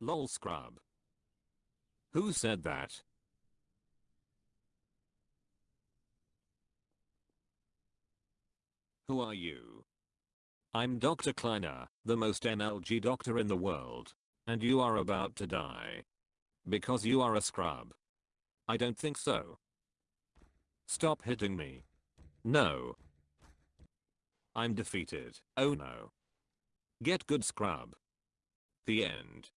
Lol scrub. Who said that? Who are you? I'm Dr. Kleiner, the most MLG doctor in the world. And you are about to die. Because you are a scrub. I don't think so. Stop hitting me. No. I'm defeated. Oh no. Get good scrub. The end.